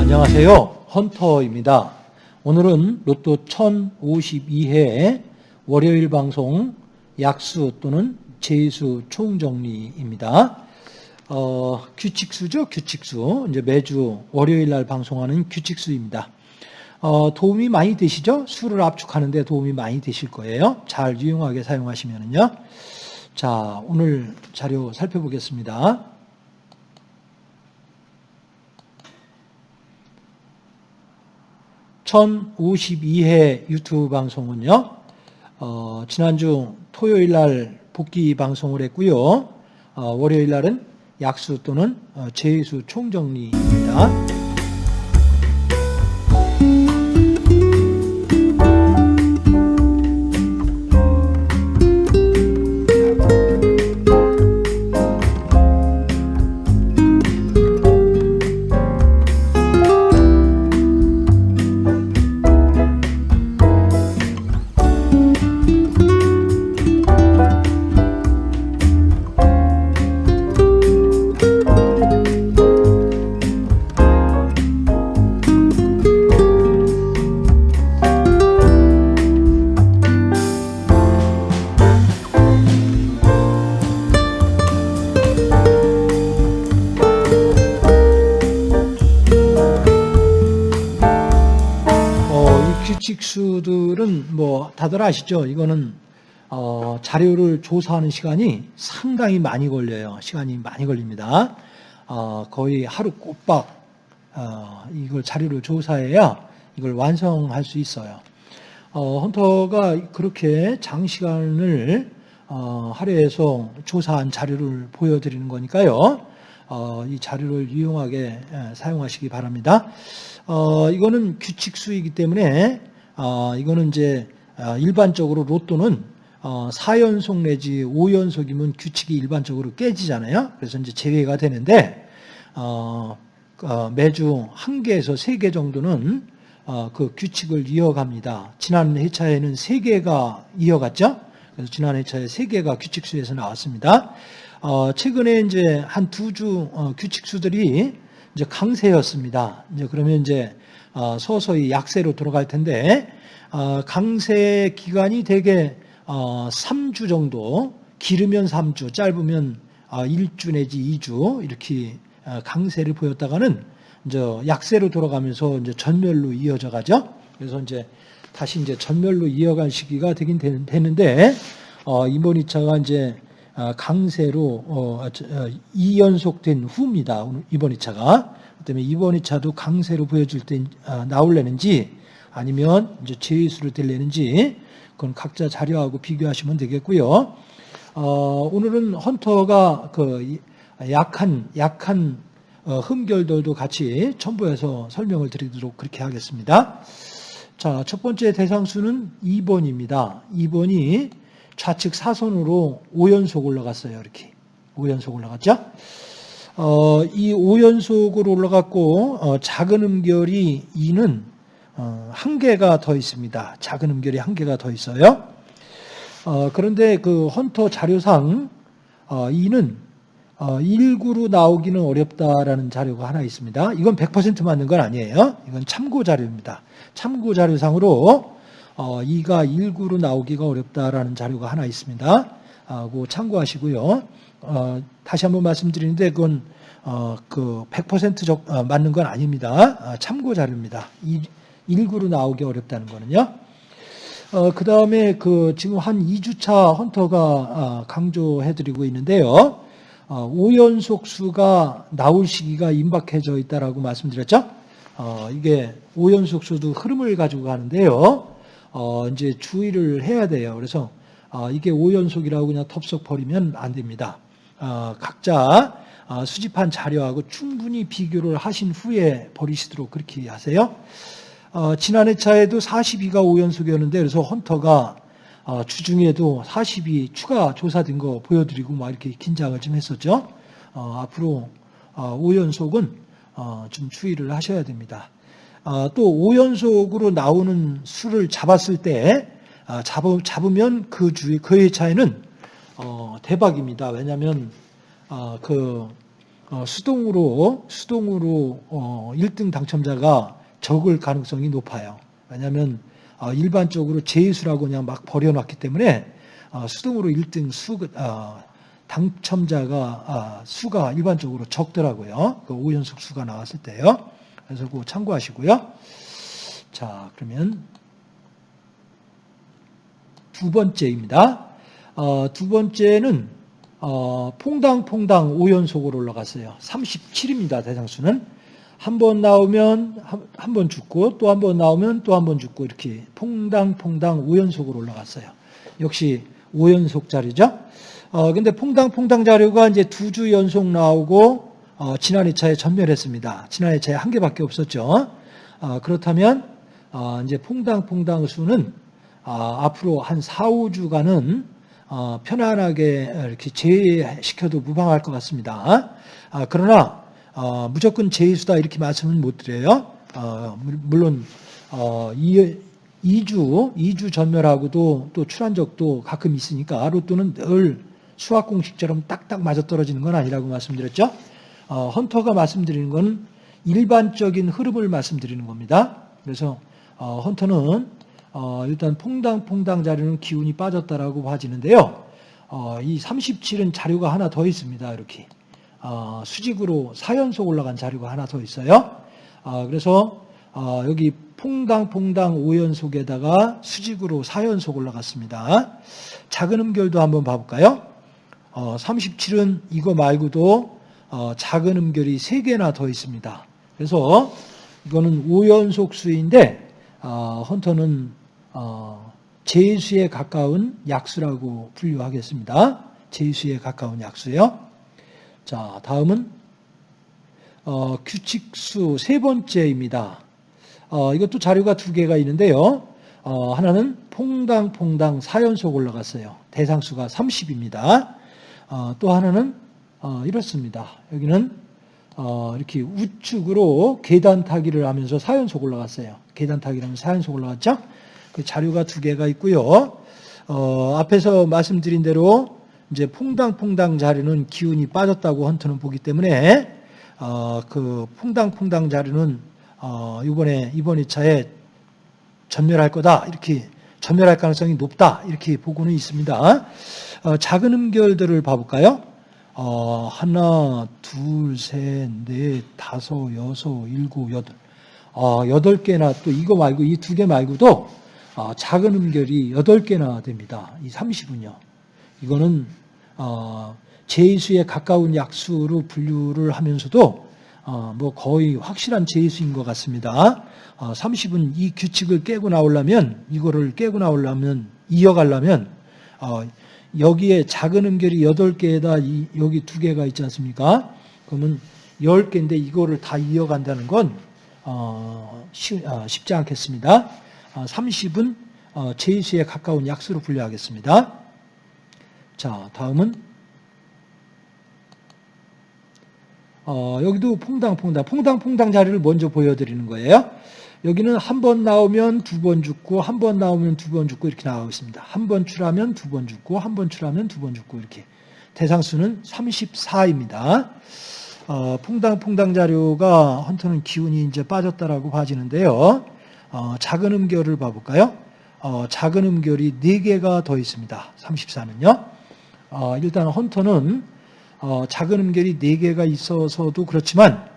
안녕하세요. 헌터입니다. 오늘은 로또 1052회 월요일 방송 약수 또는 제수 총정리입니다. 어, 규칙수죠, 규칙수. 이제 매주 월요일 날 방송하는 규칙수입니다. 어, 도움이 많이 되시죠? 수를 압축하는 데 도움이 많이 되실 거예요. 잘 유용하게 사용하시면은요. 자, 오늘 자료 살펴보겠습니다. (1052회) 유튜브 방송은요 어, 지난주 토요일 날 복귀 방송을 했고요 어, 월요일 날은 약수 또는 어, 제수 총정리입니다. 규칙수들은 뭐 다들 아시죠? 이거는 어, 자료를 조사하는 시간이 상당히 많이 걸려요. 시간이 많이 걸립니다. 어, 거의 하루 꼬박 어, 이걸 자료를 조사해야 이걸 완성할 수 있어요. 어, 헌터가 그렇게 장시간을 어, 할애해서 조사한 자료를 보여드리는 거니까요. 어, 이 자료를 유용하게 예, 사용하시기 바랍니다. 어, 이거는 규칙수이기 때문에 어, 이거는 이제 어, 일반적으로 로또는 어, 4연속 내지 5연속이면 규칙이 일반적으로 깨지잖아요. 그래서 이제 제외가 되는데 어, 어, 매주 한 개에서 세 개 정도는 어, 그 규칙을 이어갑니다. 지난 회차에는 세 개가 이어갔죠. 그래서 지난 회차에 세 개가 규칙수에서 나왔습니다. 어, 최근에 이제 한 두주 어, 규칙수들이 이제 강세였습니다. 이제 그러면 이제 어, 서서히 약세로 들어갈 텐데 어, 강세 기간이 대개 어, 3주 정도 길으면 3주, 짧으면 어, 1주 내지 2주 이렇게 어, 강세를 보였다가는 이제 약세로 돌아가면서 이제 전멸로 이어져 가죠. 그래서 이제 다시 이제 전멸로 이어갈 시기가 되긴 되- 되는데 어, 이번 2차가 이제 어, 강세로 어, 저, 어, 2연속된 후입니다. 이번 2차가. 그다음에 이번 2차도 강세로 보여줄 때 어, 나올래는지 아니면 이제 제수로 될래는지 그건 각자 자료하고 비교하시면 되겠고요. 어, 오늘은 헌터가 그 이- 약한 약한 어, 흠결들도 같이 첨부해서 설명을 드리도록 그렇게 하겠습니다. 자, 첫 번째 대상수는 2번입니다. 2번이 좌측 사선으로 5연속 올라갔어요. 이렇게. 5연속 올라갔죠? 어, 이 5연속으로 올라갔고, 어, 작은 음결이 2는 어, 한 개가 더 있습니다. 작은 음결이 한 개가 더 있어요. 어, 그런데 그 헌터 자료상 어, 2는 어, 1구로 나오기는 어렵다라는 자료가 하나 있습니다. 이건 100% 맞는 건 아니에요. 이건 참고 자료입니다. 참고 자료상으로 어, 2가 1구로 나오기가 어렵다라는 자료가 하나 있습니다. 아, 참고하시고요. 어, 다시 한번 말씀드리는데 그건 어, 그100% 적, 어, 맞는 건 아닙니다. 아, 참고 자료입니다. 1, 구로 나오기 어렵다는 거는요. 어, 그 다음에 그 지금 한 2주차 헌터가 아, 강조해드리고 있는데요. 어, 5연속 수가 나올 시기가 임박해져 있다라고 말씀드렸죠. 어, 이게 5연속 수도 흐름을 가지고 가는데요. 어, 이제 주의를 해야 돼요. 그래서 어, 이게 5연속이라고 그냥 덥석 버리면 안 됩니다. 어, 각자 어, 수집한 자료하고 충분히 비교를 하신 후에 버리시도록 그렇게 하세요. 어, 지난 회차에도 42가 5연속이었는데 그래서 헌터가 어, 주중에도 40이 추가 조사된 거 보여드리고 막 이렇게 긴장을 좀 했었죠. 어, 앞으로 어, 5연속은 어, 좀 추이를 하셔야 됩니다. 어, 또 5연속으로 나오는 수를 잡았을 때 아, 잡으, 잡으면 그 주의 그의 차이는 어, 대박입니다. 왜냐하면 어, 그 어, 수동으로 수동으로 어, 1등 당첨자가 적을 가능성이 높아요. 왜냐하면 어, 일반적으로 제수라고 그냥 막 버려놨기 때문에 어, 수동으로 1등 수 어, 당첨자가 아, 수가 일반적으로 적더라고요. 그 5연속 수가 나왔을 때요. 그래서 그거 참고하시고요. 자, 그러면 두 번째입니다. 어, 두 번째는 어, 퐁당퐁당 5연속으로 올라갔어요. 37입니다. 대상수는. 한 번 나오면 한 번 죽고 또 한 번 나오면 또 한 번 죽고 이렇게 퐁당퐁당 5연속으로 올라갔어요. 역시 5연속 자리죠. 어, 근데 퐁당퐁당 자료가 이제 두 주 연속 나오고 어, 지난 2차에 전멸했습니다. 지난 2차에 한 개밖에 없었죠. 어, 그렇다면 어, 이제 퐁당퐁당 수는 어, 앞으로 한 4, 5주간은 어, 편안하게 이렇게 제외시켜도 무방할 것 같습니다. 아, 그러나 어, 무조건 제외수다 이렇게 말씀은 못 드려요. 어, 물- 물론 어, 이, 2주, 2주 전멸하고도 또 출한 적도 가끔 있으니까 로또는 늘 수학 공식처럼 딱딱 맞아떨어지는 건 아니라고 말씀드렸죠. 어, 헌터가 말씀드리는 건 일반적인 흐름을 말씀드리는 겁니다. 그래서 어, 헌터는 어, 일단 퐁당퐁당 자료는 기운이 빠졌다라고 봐지는데요. 어, 이 37은 자료가 하나 더 있습니다. 이렇게 어, 수직으로 4연속 올라간 자료가 하나 더 있어요. 어, 그래서 어, 여기 퐁당퐁당 5연속에다가 수직으로 4연속 올라갔습니다. 작은 음결도 한번 봐볼까요? 어, 37은 이거 말고도 어, 작은 음결이 3개나 더 있습니다. 그래서 이거는 5연속 수인데 어, 헌터는 어, 제수에 가까운 약수라고 분류하겠습니다. 제수에 가까운 약수요. 자, 다음은 어, 규칙수 세 번째입니다. 어, 이것도 자료가 두 개가 있는데요. 어, 하나는 퐁당퐁당 4연속 올라갔어요. 대상수가 30입니다. 어, 또 하나는 어, 이렇습니다. 여기는 어, 이렇게 우측으로 계단 타기를 하면서 4연속 올라갔어요. 계단 타기를 하면서 4연속 올라갔죠? 그 자료가 두 개가 있고요. 어, 앞에서 말씀드린 대로 이제 퐁당퐁당 자료는 기운이 빠졌다고 헌터는 보기 때문에 어, 그 퐁당퐁당 자료는 어, 이번에 이번 2차에 전멸할 거다 이렇게 전멸할 가능성이 높다 이렇게 보고는 있습니다. 어, 작은 음결들을 봐볼까요? 어, 하나, 둘, 셋, 넷, 다섯, 여섯, 일곱, 여덟. 어, 여덟 개나 또 이거 말고 이 두 개 말고도 어, 작은 음결이 여덟 개나 됩니다. 이 30은요. 이거는 어, 제수에 가까운 약수로 분류를 하면서도 어, 뭐 거의 확실한 제수인 것 같습니다. 어, 30은 이 규칙을 깨고 나오려면 이거를 깨고 나오려면 이어가려면 어, 여기에 작은 음결이 8개에다 이, 여기 두 개가 있지 않습니까? 그러면 10개인데 이거를 다 이어간다는 건 어, 쉬, 아, 쉽지 않겠습니다. 아, 30은 어, 제수에 가까운 약수로 분류하겠습니다. 자, 다음은 어, 여기도 퐁당퐁당, 퐁당퐁당 자리를 먼저 보여드리는 거예요. 여기는 한 번 나오면 두 번 죽고, 한 번 나오면 두 번 죽고 이렇게 나오고 있습니다. 한 번 출하면 두 번 죽고, 한 번 출하면 두 번 죽고 이렇게. 대상수는 34입니다. 어, 퐁당퐁당 자료가 헌터는 기운이 이제 빠졌다라고 봐지는데요. 어, 작은 음결을 봐볼까요? 어, 작은 음결이 4개가 더 있습니다. 34는요. 어, 일단 헌터는 어, 작은 음결이 4개가 있어서도 그렇지만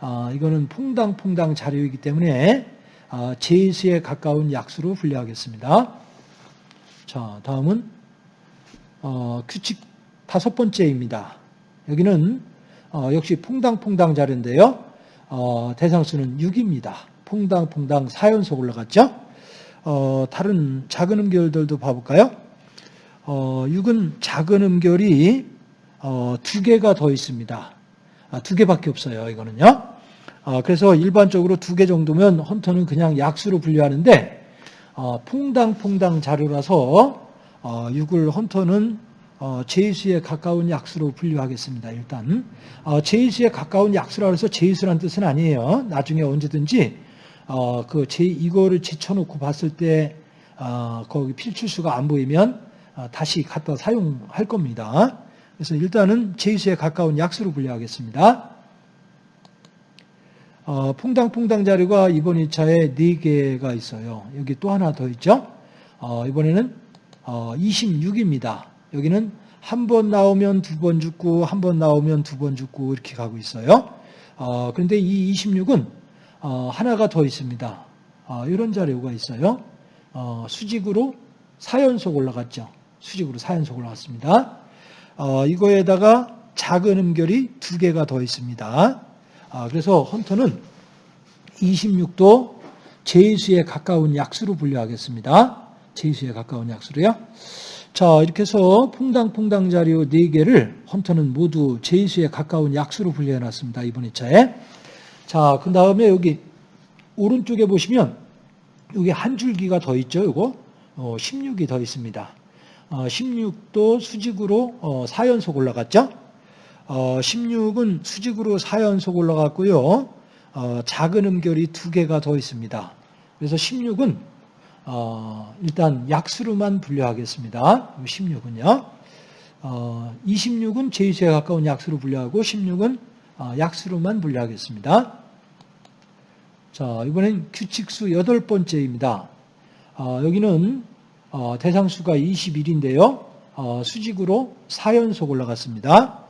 어, 이거는 퐁당퐁당 자료이기 때문에 어, 제수에 가까운 약수로 분류하겠습니다. 자, 다음은 어, 규칙 다섯 번째입니다. 여기는 어, 역시 퐁당퐁당 자료인데요. 어, 대상수는 6입니다. 퐁당퐁당 4연속 올라갔죠. 어, 다른 작은 음결들도 봐볼까요? 어, 6은 작은 음결이 어, 두 개가 더 있습니다. 아, 두 개밖에 없어요. 이거는요. 어, 그래서 일반적으로 두 개 정도면 헌터는 그냥 약수로 분류하는데 어, 퐁당퐁당 자료라서 어, 6을 헌터는 어, 제수에 가까운 약수로 분류하겠습니다. 일단 어, 제수에 가까운 약수라 해서 제수란 뜻은 아니에요. 나중에 언제든지 어, 그 제, 이거를 제쳐놓고 봤을 때, 어, 거기 필출수가 안 보이면 어, 다시 갖다 사용할 겁니다. 그래서 일단은 제수에 가까운 약수로 분류하겠습니다. 어, 퐁당퐁당 자료가 이번 2차에 4개가 있어요. 여기 또 하나 더 있죠. 어, 이번에는 어, 26입니다. 여기는 한 번 나오면 두 번 죽고 한 번 나오면 두 번 죽고 이렇게 가고 있어요. 어, 그런데 이 26은 어, 하나가 더 있습니다. 어, 이런 자료가 있어요. 어, 수직으로 4연속 올라갔죠. 수직으로 4연속 올라갔습니다. 어, 이거에다가 작은 음결이 두 개가 더 있습니다. 아, 그래서 헌터는 26도 제수에 가까운 약수로 분류하겠습니다. 제수에 가까운 약수로요. 자, 이렇게 해서 퐁당퐁당 자료 4개를 헌터는 모두 제수에 가까운 약수로 분류해 놨습니다. 이번 2차에. 자, 그 다음에 여기 오른쪽에 보시면 여기 한 줄기가 더 있죠. 이거 어, 16이 더 있습니다. 어, 16도 수직으로 어, 4연속 올라갔죠. 어, 16은 수직으로 4연속 올라갔고요. 어, 작은 음결이 두 개가 더 있습니다. 그래서 16은 어, 일단 약수로만 분류하겠습니다. 16은요. 어, 26은 제수에 가까운 약수로 분류하고 16은 어, 약수로만 분류하겠습니다. 자, 이번엔 규칙수 여덟 번째입니다. 어, 여기는 어, 대상수가 21인데요. 어, 수직으로 4연속 올라갔습니다.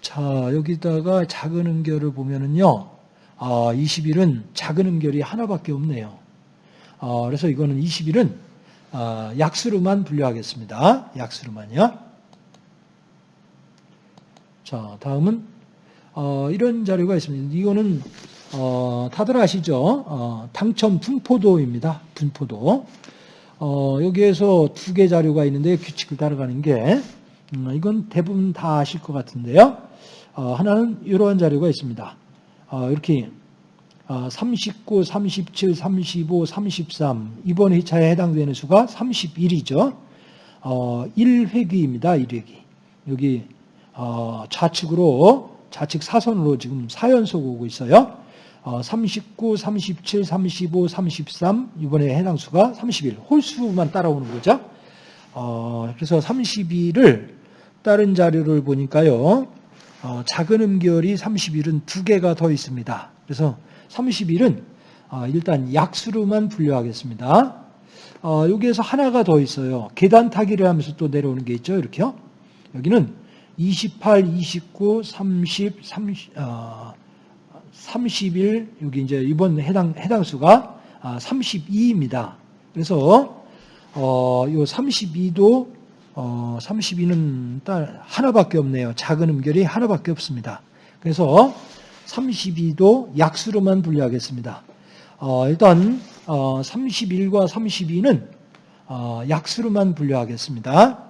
자, 여기다가 작은 음결을 보면은요. 어, 21은 작은 음결이 하나밖에 없네요. 어, 그래서 이거는 21은 어, 약수로만 분류하겠습니다. 약수로만요. 자, 다음은 어, 이런 자료가 있습니다. 이거는 어, 다들 아시죠? 어, 당첨 분포도입니다. 분포도. 어, 여기에서 두 개 자료가 있는데 규칙을 따라가는 게 음, 이건 대부분 다 아실 것 같은데요. 어, 하나는 이러한 자료가 있습니다. 어, 이렇게 39, 37, 35, 33 이번 회차에 해당되는 수가 31이죠. 어, 1회기입니다. 1회기. 여기 어, 좌측으로 좌측 사선으로 지금 4연속 오고 있어요. 어, 39, 37, 35, 33 이번에 해당 수가 31 홀수만 따라오는 거죠. 어, 그래서 32를 다른 자료를 보니까요. 어, 작은 음결이 31은 두 개가 더 있습니다. 그래서 31은 어, 일단 약수로만 분류하겠습니다. 어, 여기에서 하나가 더 있어요. 계단 타기를 하면서 또 내려오는 게 있죠. 이렇게요. 여기는 28, 29, 30, 30, 어, 31, 여기 이제 이번 해당, 해당 수가 32입니다. 그래서, 어, 요 32도, 어, 32는 딸 하나밖에 없네요. 작은 음결이 하나밖에 없습니다. 그래서 32도 약수로만 분류하겠습니다. 어, 일단, 어, 31과 32는 어, 약수로만 분류하겠습니다.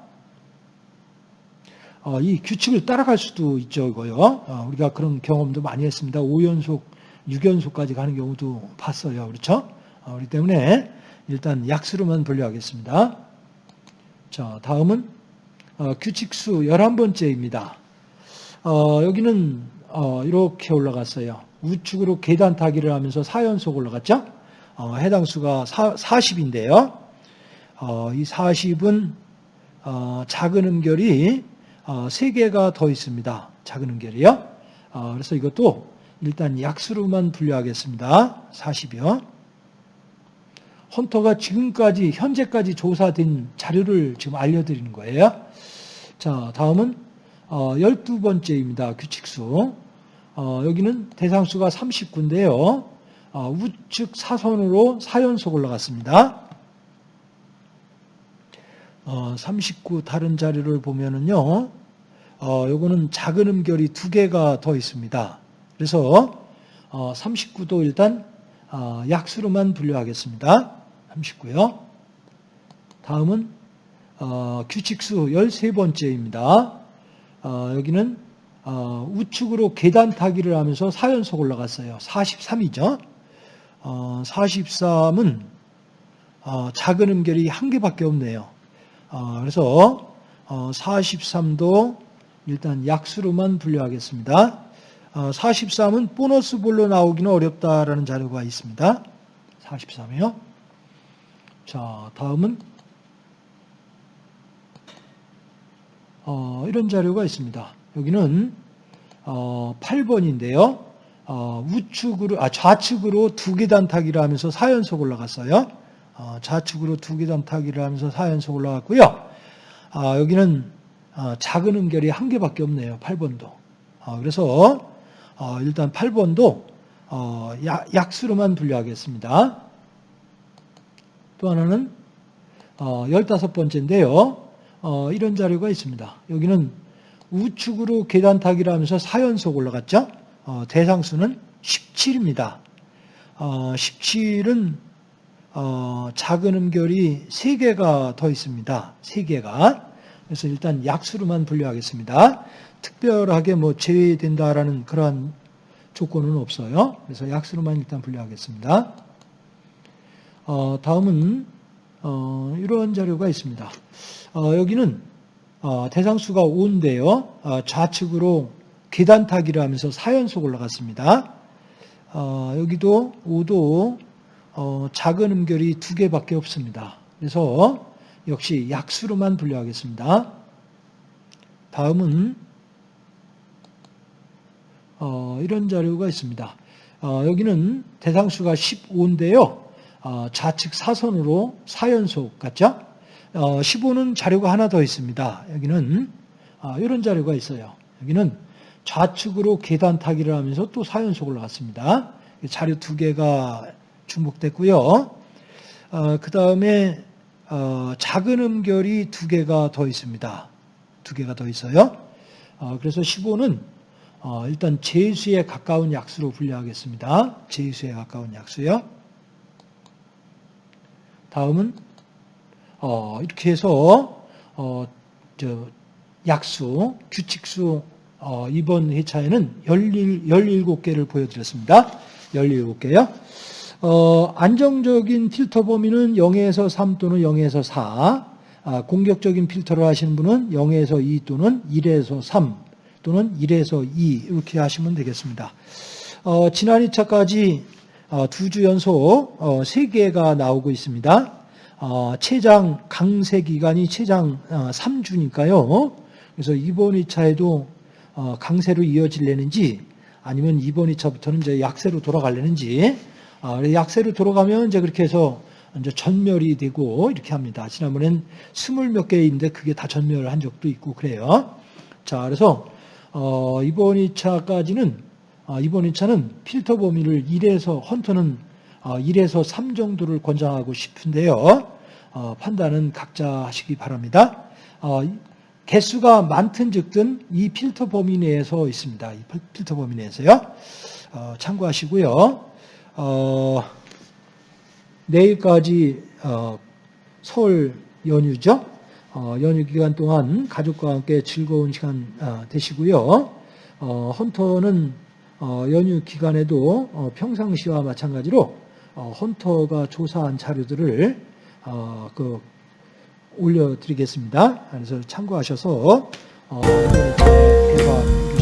어, 이 규칙을 따라갈 수도 있죠, 이거요. 어, 우리가 그런 경험도 많이 했습니다. 5연속, 6연속까지 가는 경우도 봤어요. 그렇죠? 어, 그렇기 때문에 일단 약수로만 분류하겠습니다. 자, 다음은 규칙수 11번째입니다. 여기는 이렇게 올라갔어요. 우측으로 계단 타기를 하면서 4연속 올라갔죠? 해당 수가 40인데요. 이 40은 작은 음결이 어, 세 개가 더 있습니다. 작은 음결이요. 어, 그래서 이것도 일단 약수로만 분류하겠습니다. 40이요. 헌터가 지금까지 현재까지 조사된 자료를 지금 알려드리는 거예요. 자, 다음은 12번째입니다. 어, 규칙수. 여기는 대상수가 39인데요. 우측 사선으로 4연속 올라갔습니다. 어, 39 다른 자료를 보면은요, 어, 요거는 작은 음결이 두 개가 더 있습니다. 그래서 어, 39도 일단 어, 약수로만 분류하겠습니다. 39요. 다음은 어, 규칙수 13번째입니다. 어, 여기는 어, 우측으로 계단 타기를 하면서 4연속 올라갔어요. 43이죠. 어, 43은 어, 작은 음결이 한 개밖에 없네요. 어, 그래서 43도 어, 일단 약수로만 분류하겠습니다. 어, 43은 보너스 볼로 나오기는 어렵다라는 자료가 있습니다. 43이요. 자, 다음은 어, 이런 자료가 있습니다. 여기는 어, 8번인데요. 어, 우측으로 아 좌측으로 두 계단 타기를 하면서 4연속 올라갔어요. 어, 좌측으로 두 계단 타기를 하면서 4연속 올라갔고요. 아, 여기는 어, 작은 음결이 한 개밖에 없네요. 8번도. 어, 그래서 어, 일단 8번도 어, 약, 약수로만 분류하겠습니다. 또 하나는 어, 15번째인데요. 어, 이런 자료가 있습니다. 여기는 우측으로 계단 타기를 하면서 4연속 올라갔죠. 어, 대상수는 17입니다. 어, 17은 어, 작은 음결이 3개가 더 있습니다. 3개가. 그래서 일단 약수로만 분류하겠습니다. 특별하게 뭐 제외된다라는 그런 조건은 없어요. 그래서 약수로만 일단 분류하겠습니다. 어, 다음은 어, 이런 자료가 있습니다. 어, 여기는 어, 대상수가 5인데요. 어, 좌측으로 계단 타기를 하면서 4연속 올라갔습니다. 어, 여기도 5도 어, 작은 음결이 두 개밖에 없습니다. 그래서 역시 약수로만 분류하겠습니다. 다음은 어, 이런 자료가 있습니다. 어, 여기는 대상수가 15인데요. 어, 좌측 사선으로 4연속 같죠? 어, 15는 자료가 하나 더 있습니다. 여기는 어, 이런 자료가 있어요. 여기는 좌측으로 계단 타기를 하면서 또 4연속 올라갔습니다. 자료 두 개가 중복됐고요. 어, 그 다음에 어, 작은 음결이 두 개가 더 있습니다. 두 개가 더 있어요. 어, 그래서 15는 어, 일단 제수에 가까운 약수로 분류하겠습니다. 제수에 가까운 약수요. 다음은 어, 이렇게 해서 어, 저 약수, 규칙수 어, 이번 회차에는 17, 17개를 보여드렸습니다. 17개요. 어, 안정적인 필터 범위는 0에서 3 또는 0에서 4. 아, 공격적인 필터를 하시는 분은 0에서 2 또는 1에서 3 또는 1에서 2 이렇게 하시면 되겠습니다. 어, 지난 2차까지 어, 두주 연속 어, 3개가 나오고 있습니다. 어, 최장 강세 기간이 최장 어, 3주니까요. 그래서 이번 2차에도 어, 강세로 이어질려는지 아니면 이번 2차부터는 이제 약세로 돌아갈려는지 아, 약세로 돌아가면 이제 그렇게 해서 이제 전멸이 되고 이렇게 합니다. 지난번엔 스물 몇 개인데 그게 다 전멸한 적도 있고 그래요. 자, 그래서 어, 이번 2차까지는 어, 이번 2차는 필터 범위를 1에서 헌터는 어, 1에서 3 정도를 권장하고 싶은데요. 어, 판단은 각자 하시기 바랍니다. 어, 개수가 많든 적든 이 필터 범위 내에서 있습니다. 이 필터 범위 내에서요. 어, 참고하시고요. 어, 내일까지 어, 설 연휴죠. 어, 연휴 기간 동안 가족과 함께 즐거운 시간 어, 되시고요. 어, 헌터는 어, 연휴 기간에도 어, 평상시와 마찬가지로 어, 헌터가 조사한 자료들을 어, 그 올려드리겠습니다. 그래서 참고하셔서 어, 대화